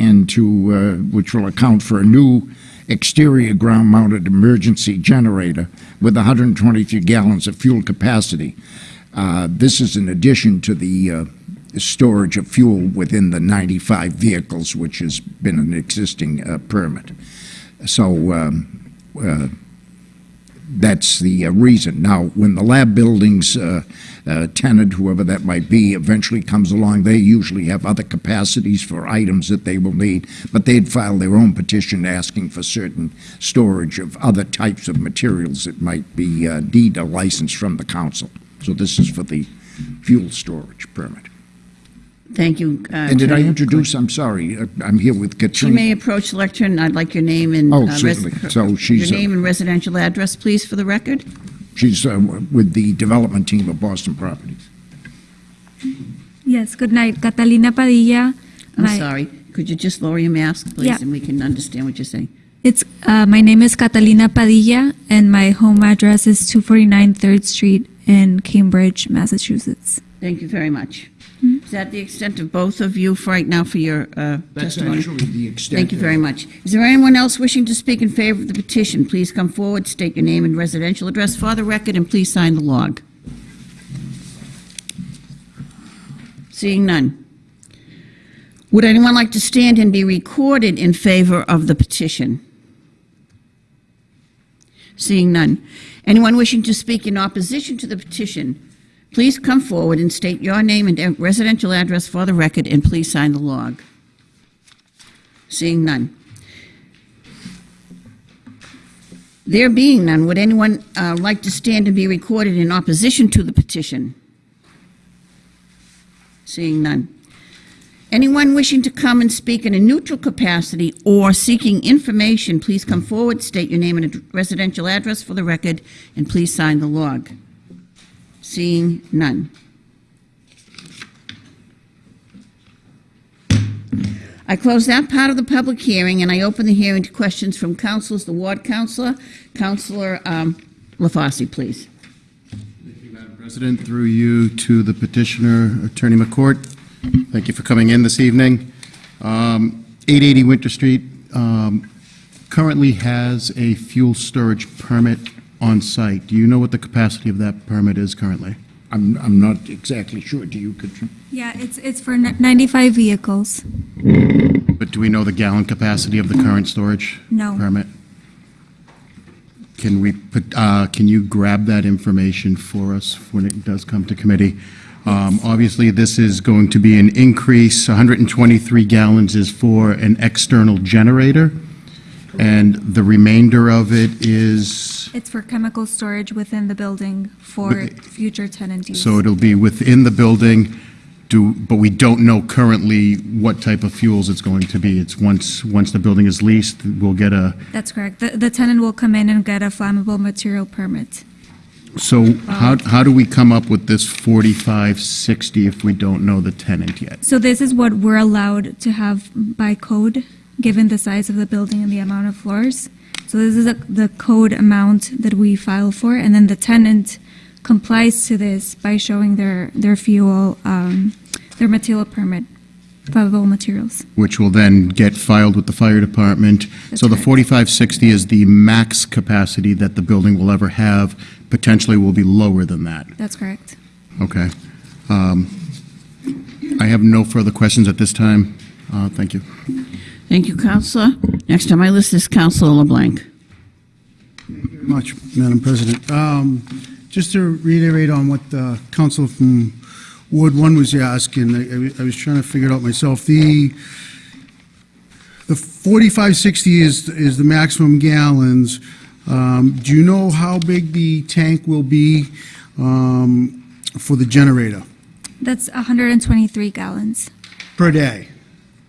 and to, uh, which will account for a new exterior ground-mounted emergency generator with 123 gallons of fuel capacity. Uh, This is in addition to the uh, storage of fuel within the 95 vehicles, which has been an existing uh, permit. So um, uh, that's the uh, reason. Now, when the lab buildings uh, uh, tenant, whoever that might be, eventually comes along, they usually have other capacities for items that they will need, but they'd file their own petition asking for certain storage of other types of materials that might be uh, deed a license from the council. So this is for the fuel storage permit. Thank you. uh, And did I Attorney introduce, I'm sorry, uh, I'm here with You Katrina. may approach the lectern. I'd like your name and. Oh, uh, res- certainly. So she's, Your uh, name and residential address, please, for the record. She's uh, with the development team of Boston Properties. Yes, good night. Catalina Padilla. I'm My- sorry. Could you just lower your mask, please, Yeah. and we can understand what you're saying? It's, uh, my name is Catalina Padilla, and my home address is 249 3rd Street in Cambridge, Massachusetts. Thank you very much. Is that the extent of both of you for right now for your uh, That's testimony? actually the extent. Thank you of very it. much. Is there anyone else wishing to speak in favor of the petition? Please come forward, state your name and residential address for the record, and please sign the log. Seeing none. Would anyone like to stand and be recorded in favor of the petition? Seeing none. Anyone wishing to speak in opposition to the petition, please come forward and state your name and residential address for the record, and please sign the log. Seeing none. There being none, would anyone uh, like to stand and be recorded in opposition to the petition? Seeing none. Anyone wishing to come and speak in a neutral capacity or seeking information, please come forward, state your name and residential address for the record, and please sign the log. Seeing none. I close that part of the public hearing, and I open the hearing to questions from councilors, the ward councilor. Councilor um, LaFauci, please. Thank you, Madam President, through you to the petitioner, Attorney McCourt. Thank you for coming in this evening. Um, 880 Winter Street um, currently has a fuel storage permit on site. Do you know what the capacity of that permit is currently? I'm, I'm not exactly sure. Do you, Katrina? Yeah, it's, it's for 95 vehicles. But do we know the gallon capacity of the current storage No. permit? Can we, put? uh, can you grab that information for us when it does come to committee? Um, Obviously, this is going to be an increase, 123 gallons is for an external generator, and the remainder of it is, It's for chemical storage within the building for With- future tenant use. so it'll be within the building, do, but we don't know currently what type of fuels it's going to be. It's once, once the building is leased, we'll get a, That's correct. The, the tenant will come in and get a flammable material permit. So how, how do we come up with this 4560 if we don't know the tenant yet? So this is what we're allowed to have by code, given the size of the building and the amount of floors. So this is a- the code amount that we file for, and then the tenant complies to this by showing their, their fuel, um, their material permit, flammable materials. Which will then get filed with the fire department. That's So the correct. 4560 is the max capacity that the building will ever have, potentially will be lower than that. That's correct. Okay. Um, I have no further questions at this time. Uh, Thank you. Thank you, Counselor. Next on my list is Counselor LeBlanc. Thank you very much, Madam President. Um, Just to reiterate on what the council from Ward 1 was asking, I- I was- I was trying to figure it out myself. The, the 4560 is, is the maximum gallons. Um, Do you know how big the tank will be um, for the generator That's 123 gallons. per day?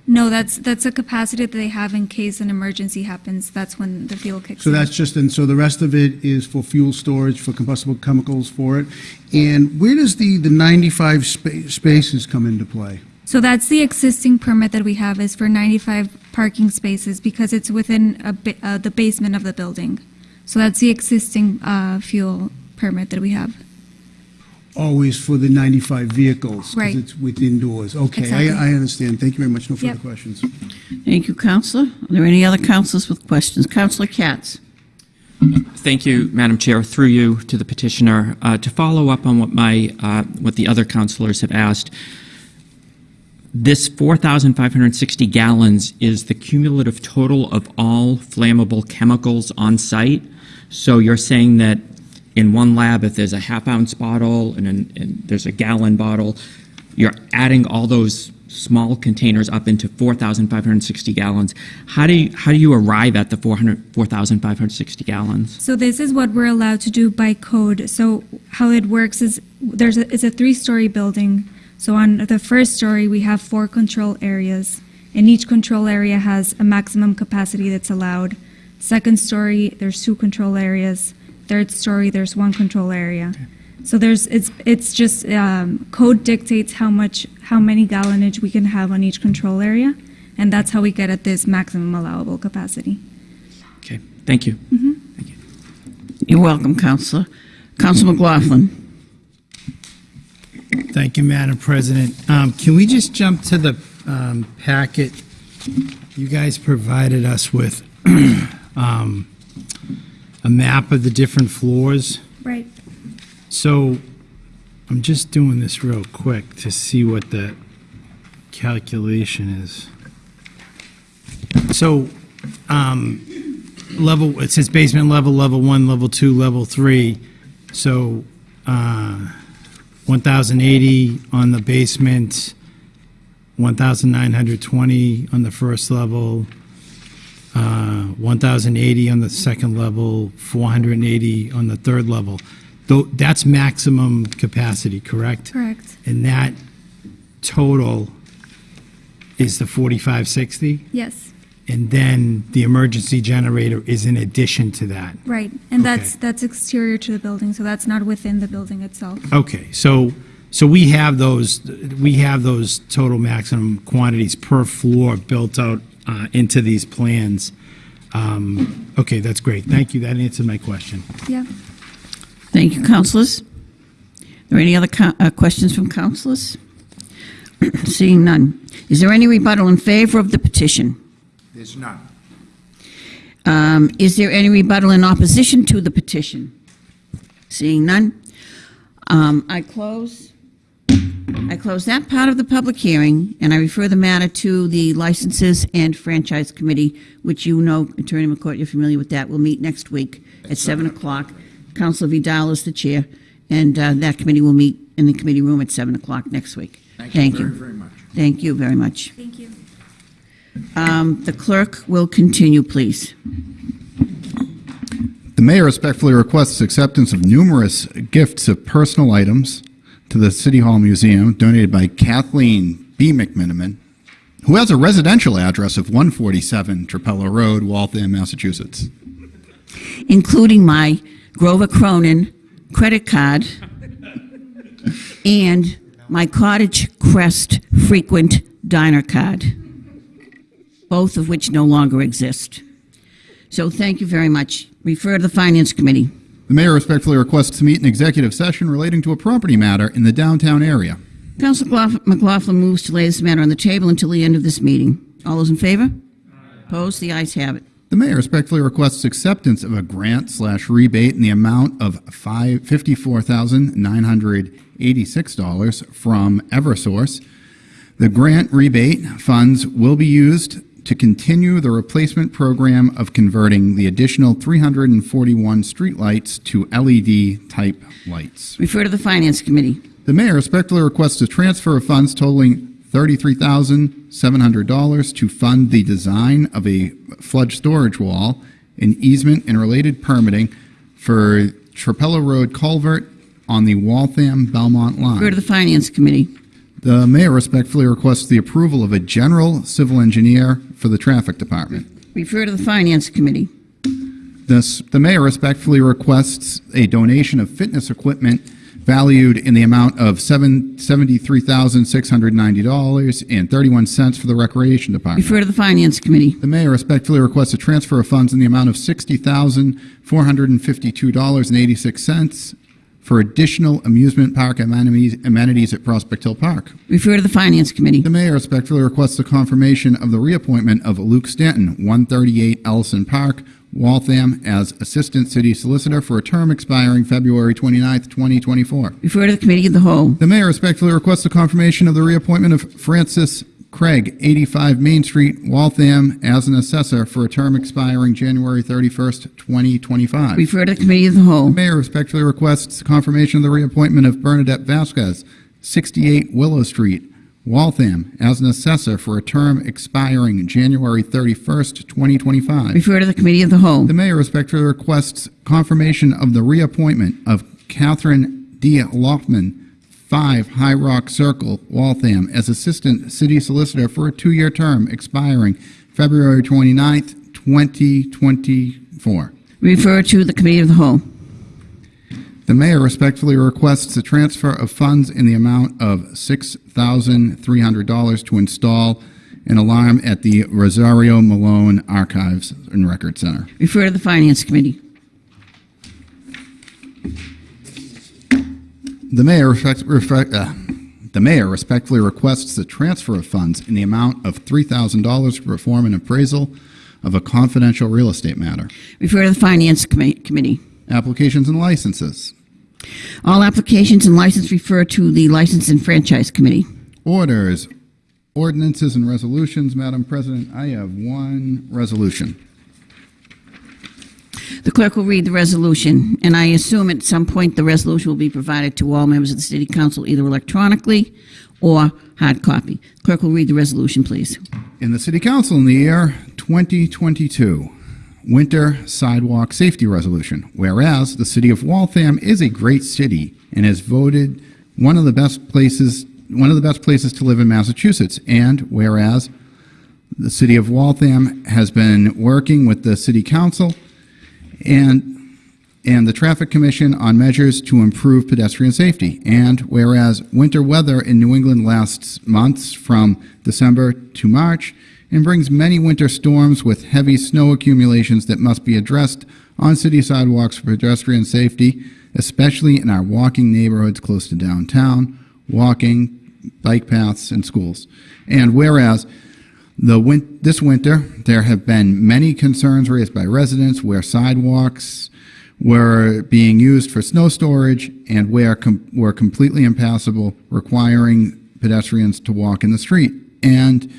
No, that's, that's a capacity that they have in case an emergency happens. That's when the fuel kicks So in. that's just, and so the rest of it is for fuel storage, for combustible chemicals for it? And where does the, the 95 spa- spaces come into play? So that's the existing permit that we have is for 95 parking spaces because it's within ba- uh, the basement of the building. So that's the existing uh, fuel permit that we have. Always for the 95 vehicles. Right. Because it's within doors. Okay, Exactly. I, I understand. Thank you very much. No further Yep. questions. Thank you, Counselor. Are there any other counselors with questions? Counselor Katz? Thank you, Madam Chair. Through you to the petitioner, uh, to follow up on what my uh, what the other councilors have asked. This 4,560 gallons is the cumulative total of all flammable chemicals on site. So you're saying that in one lab, if there's a half ounce bottle and, an, and there's a gallon bottle, you're adding all those small containers up into 4,560 gallons. How do you, how do you arrive at the 400 4,560 gallons? So this is what we're allowed to do by code. So how it works is there's a, it's a three-story building. So on the first story, we have four control areas, and each control area has a maximum capacity that's allowed. Second story, there's two control areas. Third story, there's one control area. So there's it's it's just um, code dictates how much how many gallonage we can have on each control area, and that's how we get at this maximum allowable capacity. Okay, thank you. Thank you. You're welcome, Counselor. Counselor McLaughlin? Thank you, Madam President. Um, Can we just jump to the um, packet? You guys provided us with um, a map of the different floors. Right. So I'm just doing this real quick to see what the calculation is. So um, level, it says basement level, level one, level two, level three. So uh, 1,080 on the basement, 1,920 on the first level, 1,080 on the second level, 480 on the third level. Though, that's maximum capacity, correct? Correct. And that total is the 4560? Yes. And then the emergency generator is in addition to that? Right, and that's, Okay. that's exterior to the building, so that's not within the building itself. Okay, so, so we have those, we have those total maximum quantities per floor built out uh, into these plans. Um, Okay, that's great. Thank you. That answered my question. Yeah. Thank you, councilors. Are there any other co- uh, questions from councilors? Seeing none. Is there any rebuttal in favor of the petition? There's none. Um, Is there any rebuttal in opposition to the petition? Seeing none. Um, I close, I close that part of the public hearing, and I refer the matter to the Licenses and Franchise Committee, which you know, Attorney McCourt, you're familiar with that, We'll meet next week at 7 o'clock. Councilor Vidal is the chair, and uh, that committee will meet in the committee room at 7 o'clock next week. Thank you very, very much. Thank you very much. Thank you. Um, The clerk will continue, please. The mayor respectfully requests acceptance of numerous gifts of personal items to the City Hall Museum donated by Kathleen B. McMenamin, who has a residential address of 147 Trapello Road, Waltham, Massachusetts. including my Grover Cronin credit card and my Cottage Crest frequent diner card, both of which no longer exist. So thank you very much. Refer to the Finance Committee. The mayor respectfully requests to meet an executive session relating to a property matter in the downtown area. Council McLaughlin moves to lay this matter on the table until the end of this meeting. All those in favor? Opposed? The ayes have it. The mayor respectfully requests acceptance of a grant slash rebate in the amount of $54,986 from Eversource. The grant rebate funds will be used to continue the replacement program of converting the additional three hundred and forty-one streetlights to LED-type lights. Refer to the Finance Committee. The mayor respectfully requests a transfer of funds totaling thirty-three thousand seven hundred dollars to fund the design of a flood storage wall, an easement and related permitting for Trapello Road culvert on the Waltham Belmont line. Refer to the Finance Committee. The mayor respectfully requests the approval of a general civil engineer for the traffic department. Refer to the Finance Committee. This, the mayor respectfully requests a donation of fitness equipment valued in the amount of seven seventy-three thousand six hundred ninety dollars and thirty-one cents for the recreation department. Refer to the Finance Committee. The mayor respectfully requests a transfer of funds in the amount of sixty thousand four hundred and fifty-two dollars and eighty-six cents for additional amusement park amenities amenities at Prospect Hill Park. Refer to the Finance Committee. The mayor respectfully requests the confirmation of the reappointment of Luke Stanton, 138 Ellison Park, Waltham, as Assistant City Solicitor for a term expiring February 29th, 2024. Refer to the Committee of the Whole. The mayor respectfully requests the confirmation of the reappointment of Francis Craig, 85 Main Street, Waltham, as an assessor for a term expiring January 31st, 2025. Refer to the Committee of the Whole. The mayor respectfully requests confirmation of the reappointment of Bernadette Vasquez, 68 Willow Street, Waltham, as an assessor for a term expiring January 31st, 2025. Refer to the Committee of the Whole. The mayor respectfully requests confirmation of the reappointment of Catherine D. Loftman, 5 High Rock Circle, Waltham, as Assistant City Solicitor for a two-year term expiring February 29th, 2024. Refer to the Committee of the Whole. The mayor respectfully requests a transfer of funds in the amount of $6,300 to install an alarm at the Rosario Malone Archives and Record Center. Refer to the Finance Committee. The mayor respect, respect, uh, the mayor respectfully requests the transfer of funds in the amount of $3,000 to perform an appraisal of a confidential real estate matter. Refer to the Finance Commi- Committee. Applications and licenses. All applications and license refer to the License and Franchise Committee. Orders, ordinances, and resolutions. Madam President, I have one resolution. The clerk will read the resolution, and I assume at some point the resolution will be provided to all members of the City Council either electronically or hard copy. Clerk will read the resolution, please. In the City Council in the year 2022, Winter Sidewalk Safety Resolution. Whereas the City of Waltham is a great city and has voted one of the best places one of the best places to live in Massachusetts. And whereas the City of Waltham has been working with the City Council and and the Traffic Commission on measures to improve pedestrian safety. And whereas winter weather in New England lasts months from December to March and brings many winter storms with heavy snow accumulations that must be addressed on city sidewalks for pedestrian safety, especially in our walking neighborhoods close to downtown, walking, bike paths, and schools. And whereas win- this winter, there have been many concerns raised by residents where sidewalks were being used for snow storage and where com- were completely impassable, requiring pedestrians to walk in the street. And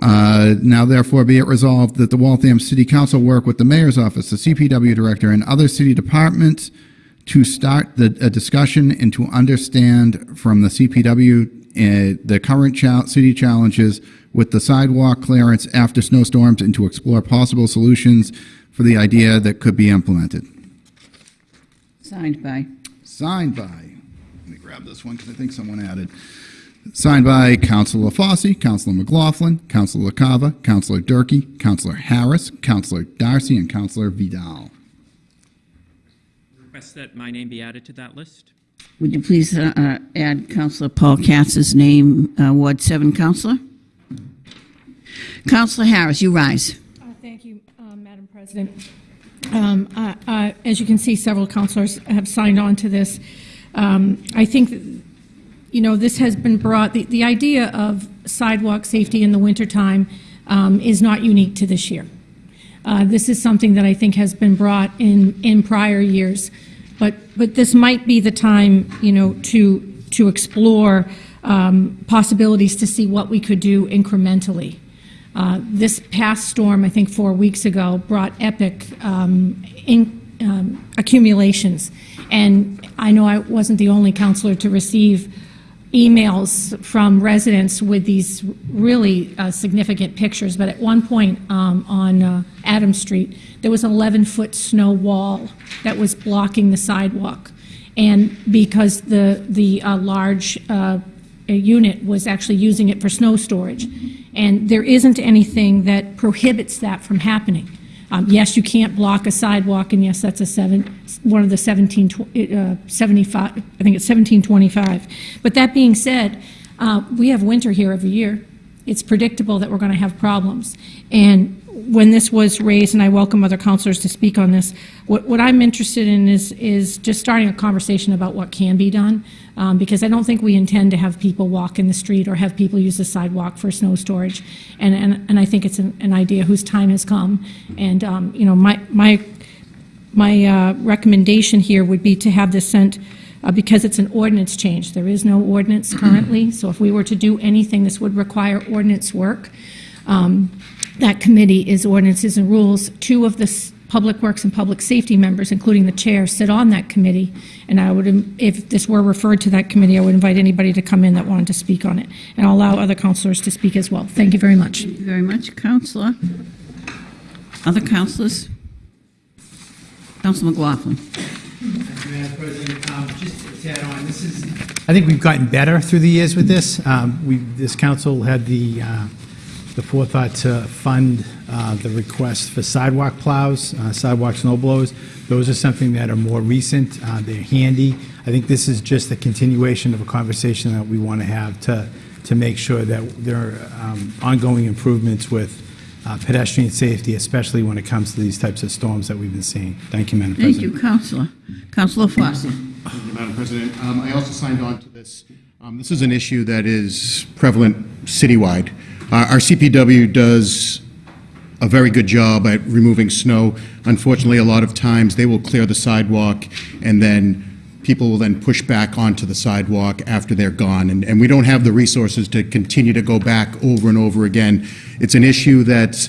uh, now, therefore, be it resolved that the Waltham City Council work with the Mayor's Office, the CPW Director, and other city departments to start the, a discussion and to understand from the CPW uh, the current chal- city challenges with the sidewalk clearance after snowstorms and to explore possible solutions for the idea that could be implemented. Signed by. Signed by, let me grab this one because I think someone added. Signed by Councilor Fossey, Councilor McLaughlin, Councilor Cava, Councilor Durkee, Councilor Harris, Councilor Darcy, and Councilor Vidal. Request that my name be added to that list. Would you please uh, uh, add Councilor Paul Katz's name, uh, Ward 7 Councilor? Councilor Harris, you rise. Uh, Thank you, uh, Madam President. Um, As you can see, several councilors have signed on to this. Um, I think, you know, this has been brought, the the idea of sidewalk safety in the wintertime um, is not unique to this year. Uh, This is something that I think has been brought in, in prior years. But, but this might be the time, you know, to, to explore um, possibilities to see what we could do incrementally. Uh, This past storm, I think four weeks ago, brought epic um, in- um, accumulations. And I know I wasn't the only counselor to receive emails from residents with these really uh, significant pictures, but at one point um, on uh, Adams Street, there was an 11-foot snow wall that was blocking the sidewalk. And because the, the uh, large uh, unit was actually using it for snow storage. And there isn't anything that prohibits that from happening. Um, Yes, you can't block a sidewalk, and yes, that's a seven, one of the 17, uh, 75, I think it's 1725. But that being said, uh, we have winter here every year. It's predictable that we're going to have problems. And when this was raised, and I welcome other counselors to speak on this, what, what I'm interested in is, is just starting a conversation about what can be done, um, because I don't think we intend to have people walk in the street or have people use the sidewalk for snow storage. And, and, and I think it's an, an idea whose time has come. And, um, you know, my, my, my uh, recommendation here would be to have this sent, uh, because it's an ordinance change. There is no ordinance currently, so if we were to do anything, this would require ordinance work. Um, That committee is ordinances and rules. Two of the Public Works and Public Safety members, including the chair, sit on that committee. And I would, if this were referred to that committee, I would invite anybody to come in that wanted to speak on it. And I'll allow other counselors to speak as well. Thank you very much. Thank you very much, Counselor. Other counselors? Counselor McLaughlin. Madam President, um, just to add on, this is, I think we've gotten better through the years with this. Um, We, this council had the, uh, the forethought to fund uh, the request for sidewalk plows, uh, sidewalk snow blowers. Those are something that are more recent, uh, they're handy. I think this is just a continuation of a conversation that we want to have to, to make sure that there are um, ongoing improvements with uh, pedestrian safety, especially when it comes to these types of storms that we've been seeing. Thank you, Madam Thank President. Thank you, Counselor. Counselor Foster. Thank you, Madam President. Um, I also signed on to this. Um, This is an issue that is prevalent citywide. Uh, Our CPW does a very good job at removing snow. Unfortunately, a lot of times, they will clear the sidewalk, and then people will then push back onto the sidewalk after they're gone, and and we don't have the resources to continue to go back over and over again. It's an issue that's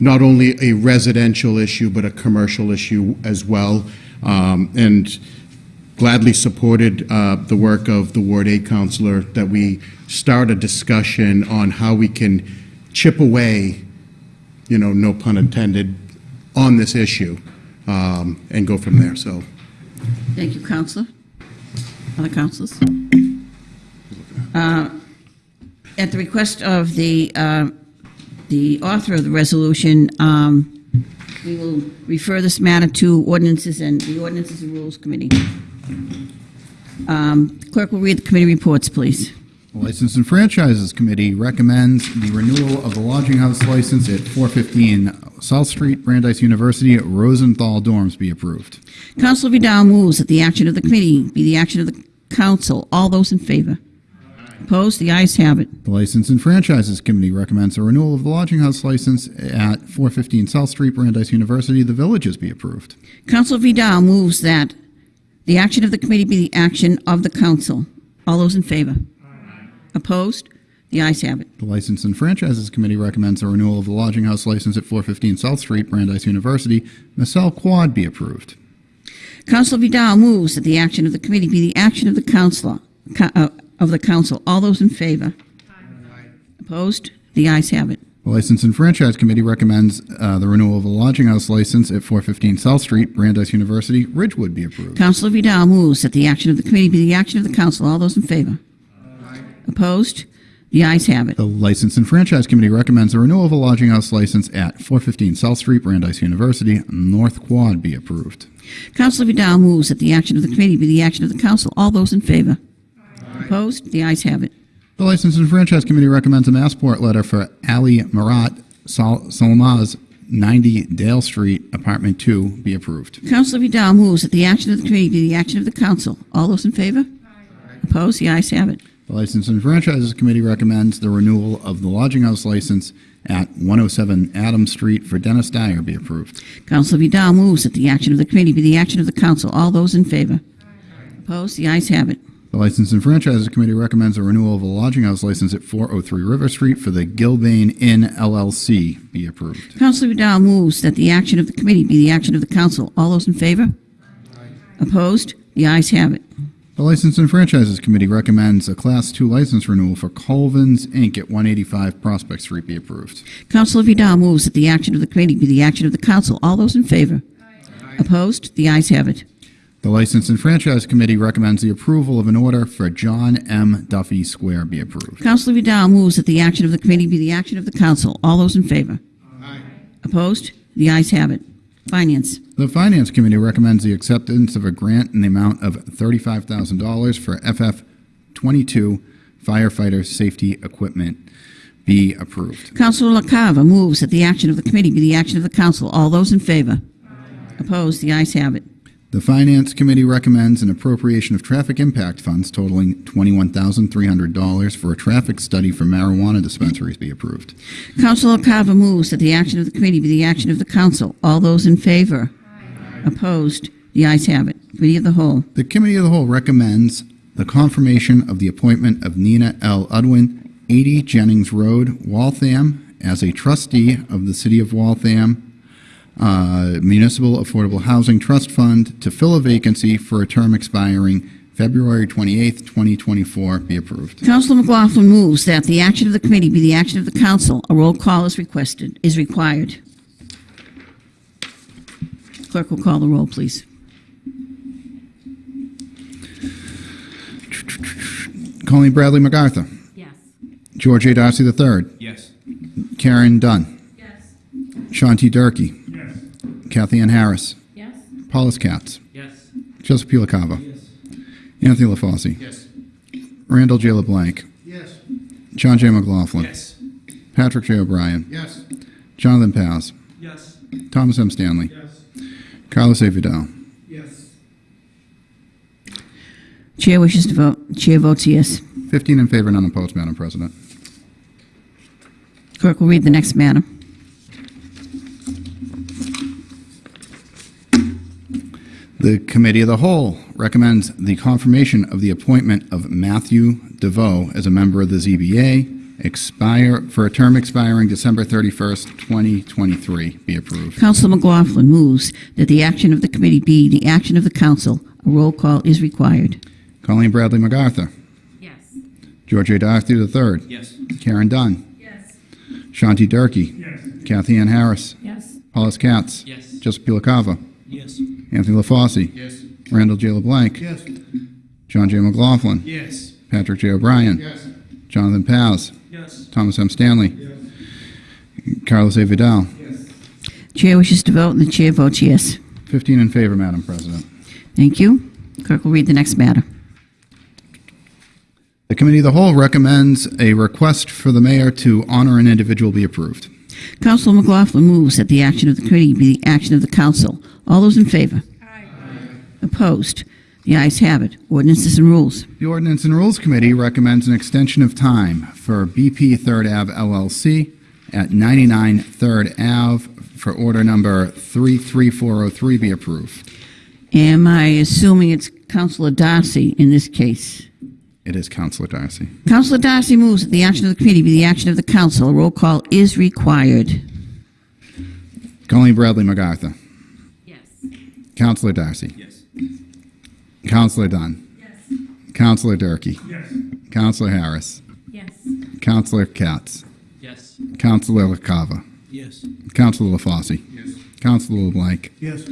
not only a residential issue, but a commercial issue as well. Um, And gladly supported uh, the work of the Ward 8 counselor, that we start a discussion on how we can chip away, you know, no pun intended, on this issue, um, and go from there, so. Thank you, Counselor. Other counselors? Uh, At the request of the, uh, the author of the resolution, um, we will refer this matter to ordinances and the ordinances and rules committee. Um, Clerk will read the committee reports, please. The License and Franchises Committee recommends the renewal of the lodging house license at 415 South Street, Brandeis University, Rosenthal dorms be approved. Counselor Vidal moves that the action of the committee be the action of the council. All those in favor? Opposed? The ayes have it. The License and Franchises Committee recommends a renewal of the lodging house license at 415 South Street, Brandeis University, The Villages be approved. Counselor Vidal moves that the action of the committee be the action of the council. All those in favor? Opposed? The ayes have it. The License and Franchises Committee recommends a renewal of the lodging house license at 415 South Street, Brandeis University, Massell Quad be approved. Counselor Vidal moves that the action of the committee be the action of the council, co- uh, of the council. All those in favor? Opposed? The ayes have it. The License and Franchise Committee recommends uh, the renewal of the lodging house license at 415 South Street, Brandeis University, Ridgewood be approved. Councilor Vidal moves that the action of the committee be the action of the council. All those in favor? Opposed? The ayes have it. The License and Franchise Committee recommends the renewal of a lodging house license at 415 South Street, Brandeis University, North Quad be approved. Councilor Vidal moves that the action of the committee be the action of the council. All those in favor? Opposed? The ayes have it. The License and Franchise Committee recommends a Massport letter for Ali Marat Sal- Salmaz, 90 Dale Street, Apartment 2, be approved. Counselor Vidal moves that the action of the committee be the action of the council. All those in favor? Opposed? The ayes have it. The License and Franchises Committee recommends the renewal of the lodging house license at 107 Adams Street for Dennis Dyer be approved. Counselor Vidal moves that the action of the committee be the action of the council. All those in favor? Opposed? The ayes have it. The License and Franchises Committee recommends a renewal of a lodging house license at 403 River Street for the Gilbane Inn LLC be approved. Counselor Vidal moves that the action of the committee be the action of the council. All those in favor? Opposed? The ayes have it. The License and Franchises Committee recommends a Class 2 license renewal for Colvin's Inc. at 185 Prospect Street be approved. Counselor Vidal moves that the action of the committee be the action of the council. All those in favor? Opposed? The ayes have it. The License and Franchise Committee recommends the approval of an order for John M. Duffy Square be approved. Councilor Vidal moves that the action of the committee be the action of the council. All those in favor? Aye. Opposed? The ayes have it. Finance. The Finance Committee recommends the acceptance of a grant in the amount of $35,000 for FF22 firefighter safety equipment. be approved. Councilor LaCava moves that the action of the committee be the action of the council. All those in favor? Aye. Opposed? The ayes have it. The Finance Committee recommends an appropriation of traffic impact funds totaling $21,300 for a traffic study for marijuana dispensaries be approved. Councilor LaCava moves that the action of the committee be the action of the council. All those in favor? Opposed? The ayes have it. Committee of the Whole. The Committee of the Whole recommends the confirmation of the appointment of Nina L. Udwin, 80 Jennings Road, Waltham, as a trustee of the City of Waltham uh, Municipal Affordable Housing Trust Fund to fill a vacancy for a term expiring February 28th, 2024, be approved. Councilor McLaughlin moves that the action of the committee be the action of the council. A roll call is requested, is required. Clerk will call the roll, please. Colleen Bradley MacArthur. Yes. George A. Darcy III. Yes. Karen Dunn. Yes. Sean T. Durkee. Kathy Ann Harris. Yes. Paulus Katz. Yes. Joseph P. LaCava. Anthony LaFauci. Yes. Randall J. LeBlanc. Yes. John J. McLaughlin. Yes. Patrick J. O'Brien. Yes. Jonathan Paz. Yes. Thomas M. Stanley. Yes. Carlos A. Vidal. Yes. Chair wishes to vote. Chair votes yes. 15 in favor, none opposed, Madam President. Clerk will read the next matter. The Committee of the Whole recommends the confirmation of the appointment of Matthew DeVoe as a member of the ZBA, expire, for a term expiring December 31st, 2023, be approved. Councilor McLaughlin moves that the action of the committee be the action of the council. A roll call is required. Colleen Bradley MacArthur. Yes. George A. Darcy III. Yes. Karen Dunn. Yes. Sean T. Durkee. Kathy Ann Harris. Yes. Paulus Katz. Yes. Joseph P. LaCava. Yes. Anthony LaFauci. Yes. Randall J. LeBlanc. Yes. John J. McLaughlin. Yes. Patrick J. O'Brien. Yes. Jonathan Paz. Yes. Thomas M. Stanley. Carlos A. Vidal. Yes. Chair wishes to vote, and the chair votes yes. 15 in favor, Madam President. Thank you. Clerk will read the next matter. The Committee of the Whole recommends a request for the mayor to honor an individual be approved. Councilor McLaughlin moves that the action of the committee be the action of the council. All those in favor? Opposed? The ayes have it. Ordinances and rules. The Ordinance and Rules Committee recommends an extension of time for BP Third Ave LLC at 99 Third Ave for order number 33403 be approved. Am I assuming it's Councilor Darcy in this case? It is Councilor Darcy. Councilor Darcy moves that the action of the committee be the action of the council. A roll call is required. Colleen Bradley MacArthur. Yes. Councilor Darcy. Yes. Councilor Dunn. Yes. Councilor Durkee. Yes. Councilor Harris. Yes. Councilor Katz. Yes. Councilor LaCava. Yes. Councilor LaFauci. Yes. Councilor LeBlanc. Yes.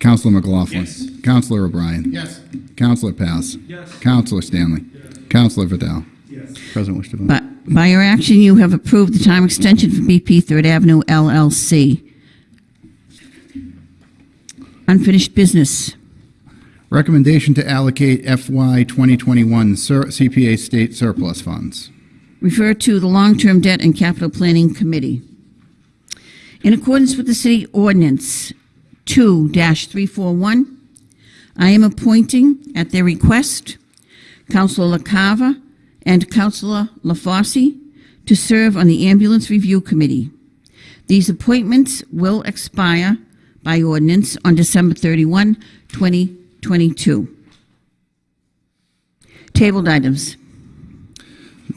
Councilor McLaughlin. Yes. Councilor O'Brien. Yes. Councilor Paz. Yes. Councilor Stanley. Yes. Councilor Vidal. Yes. President wish to vote. But by your action, you have approved the time extension for BP Third Avenue LLC. Unfinished business. Recommendation to allocate FY 2021 sur- CPA state surplus funds. Refer to the Long-Term Debt and Capital Planning Committee. In accordance with the city ordinance 2-341, I am appointing, at their request, Councilor LaCava and Councilor LaFauci to serve on the Ambulance Review Committee. These appointments will expire by ordinance on December 31, 2022. Tabled items.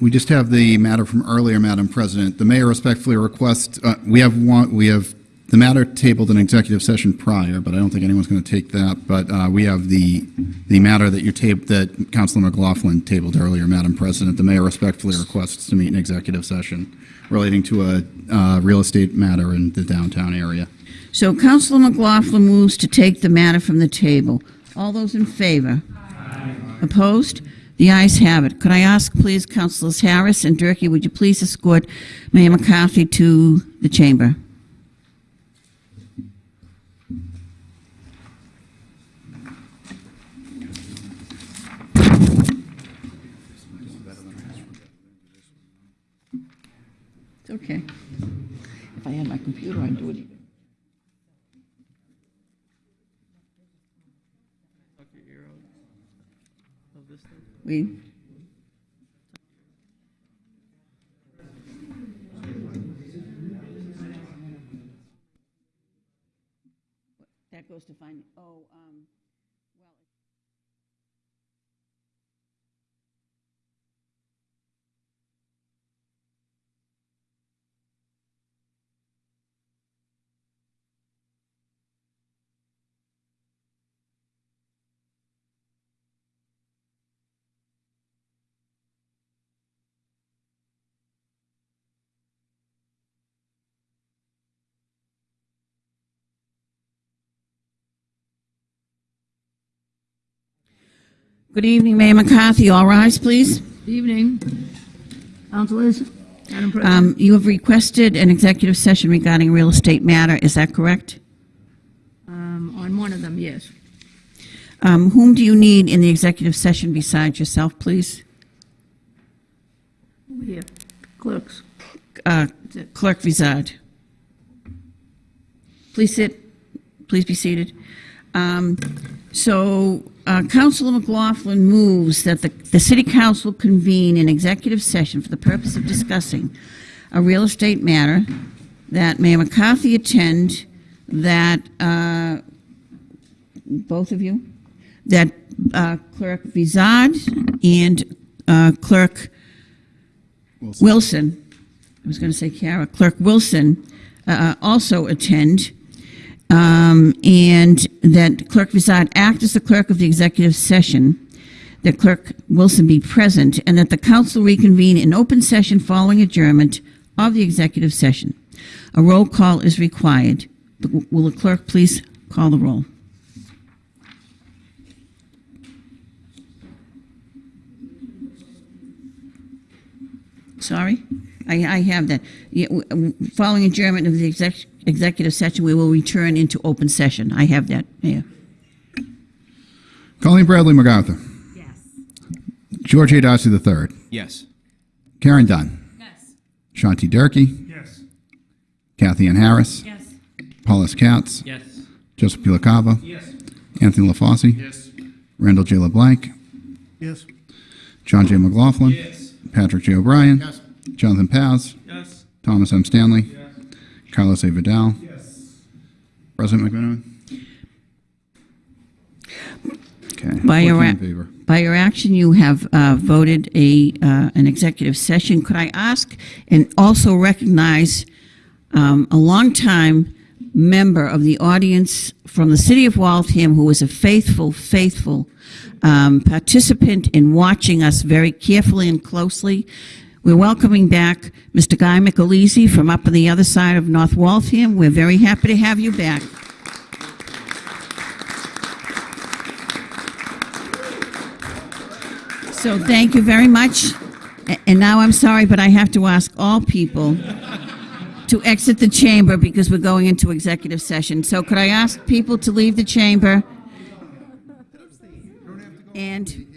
We just have the matter from earlier, Madam President. The mayor respectfully requests, uh, we have one, we have the matter tabled in executive session prior, but I don't think anyone's going to take that. But uh, we have the, the matter that you tabled, that Councilor McLaughlin tabled earlier, Madam President. The mayor respectfully requests to meet in executive session relating to a uh, real estate matter in the downtown area. So Councilor McLaughlin moves to take the matter from the table. All those in favor? Opposed? The ayes have it. Could I ask, please, Councilors Harris and Durkee, would you please escort Mayor McCarthy to the chamber? It's okay. If I had my computer, I'd do it We, that goes to find, oh, um, Good evening, Mayor McCarthy. All rise, please. Good evening. Councilors, Madam President. Um, You have requested an executive session regarding a real estate matter. Is that correct? Um, On one of them, yes. Um, Whom do you need in the executive session besides yourself, please? Over here. Clerks. Uh, Clerk Vizard. Please sit. Please be seated. Um, So uh, Councilor McLaughlin moves that the, the city council convene an executive session for the purpose of discussing a real estate matter, that Mayor McCarthy attend, that, uh, both of you, that uh, Clerk Vizard and uh, Clerk Wilson, I was going to say Kara, Clerk Wilson uh, also attend, um, and that Clerk Vizard act as the clerk of the executive session, that Clerk Wilson be present, and that the council reconvene in open session following adjournment of the executive session. A roll call is required. Will the clerk please call the roll? Sorry? I, I have that. Yeah, Following adjournment of the exec- executive session, we will return into open session. I have that, Mayor. Colleen Bradley MacArthur. Yes. George A. Darcy III. Yes. Karen Dunn. Yes. Sean T. Durkee. Yes. Cathyann Harris. Yes. Paulus Katz. Yes. Joseph P. LaCava. Yes. Anthony LaFauci. Yes. Randall J. LeBlanc. Yes. John J. McLaughlin. Yes. Patrick J. O'Brien. Yes. Jonathan Paz. Yes. Thomas M. Stanley. Yes. Carlos A. Vidal. Yes. President McMenamin. Okay. By your, in by your action, you have uh, voted a, uh, an executive session. Could I ask and also recognize um, a longtime member of the audience from the city of Waltham who was a faithful, faithful um, participant in watching us very carefully and closely. We're welcoming back Mr. Guy McAleese from up on the other side of North Waltham. We're very happy to have you back. So thank you very much. And now I'm sorry, but I have to ask all people to exit the chamber because we're going into executive session. So could I ask people to leave the chamber? And